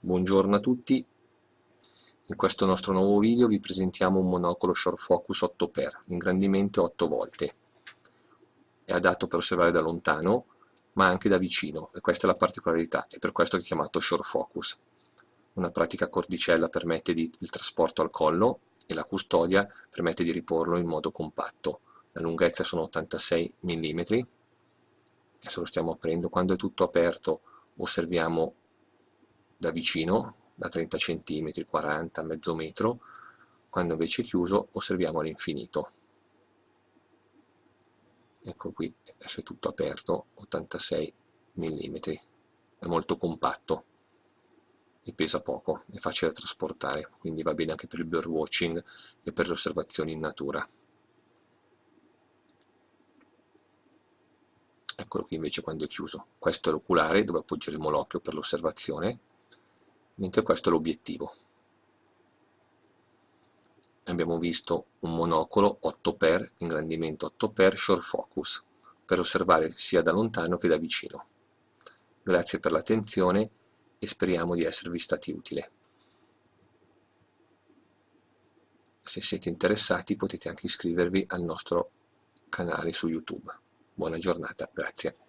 Buongiorno a tutti, in questo nostro nuovo video vi presentiamo un monocolo Short Focus 8x, ingrandimento 8 volte. È adatto per osservare da lontano, ma anche da vicino, e questa è la particolarità, è per questo è chiamato Short Focus. Una pratica cordicella permette di, il trasporto al collo e la custodia permette di riporlo in modo compatto. La lunghezza sono 86 mm, adesso lo stiamo aprendo, quando è tutto aperto osserviamo da vicino, da 30 cm, 40, mezzo metro, quando invece è chiuso osserviamo all'infinito. Ecco qui, adesso è tutto aperto, 86 mm, è molto compatto e pesa poco, è facile da trasportare, quindi va bene anche per il birdwatching e per le osservazioni in natura. Eccolo qui invece quando è chiuso. Questo è l'oculare dove appoggeremo l'occhio per l'osservazione mentre questo è l'obiettivo. Abbiamo visto un monocolo 8x, ingrandimento 8x, short focus, per osservare sia da lontano che da vicino. Grazie per l'attenzione e speriamo di esservi stati utili. Se siete interessati potete anche iscrivervi al nostro canale su YouTube. Buona giornata, grazie.